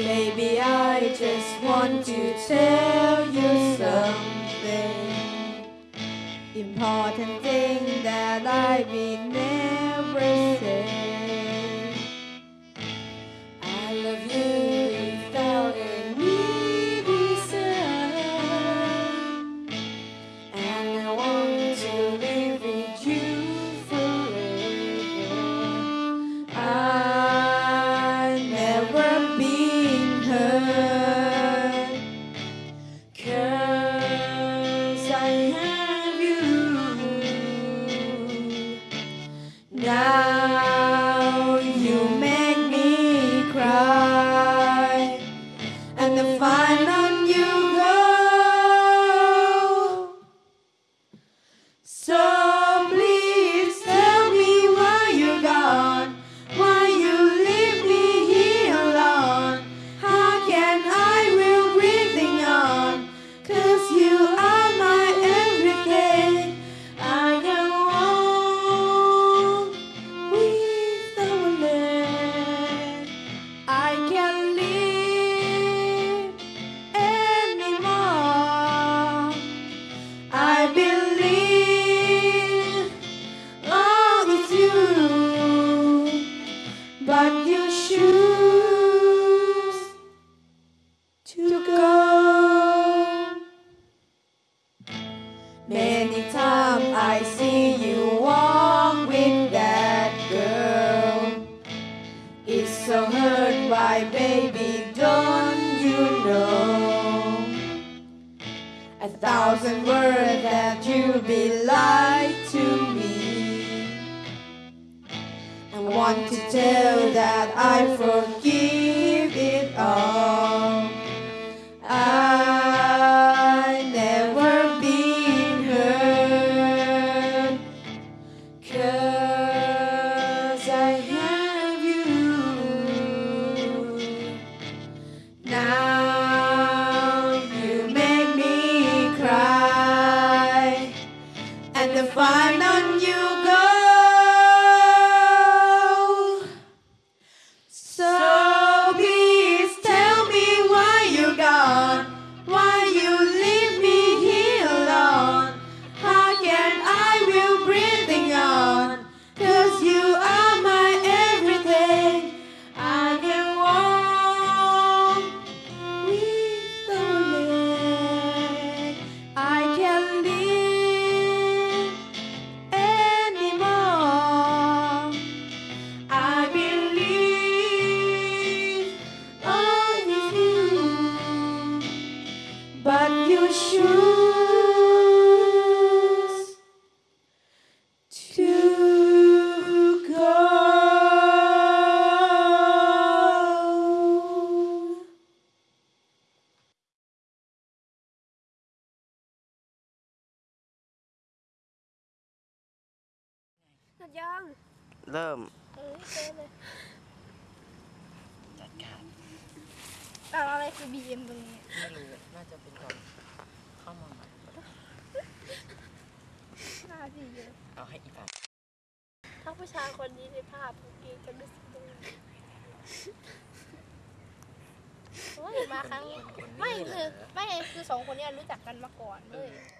Baby, I just want to tell you something. Important thing that I will thousand words that you be lied to me. I want to tell that I forgive it all. I never been hurt. Cause I have you. Now หมดยัง เริ่ม เออเจอเลยจัดการแต่อะไรคือ BM ตรงนี้ ไม่รู้ น่าจะเป็นก่อนเข้ามาใหม่หน้าดีเยอะ เอาให้อีกฝ่ายถ้าผู้ชายคนนี้ในภาพเมื่อกี้จะรู้สึกยังไงโอ้ยมาครั้งคนไม่นี้เหรคือไม่คือสองคนเนี้รู้จักกันมาก่อนเลยเออ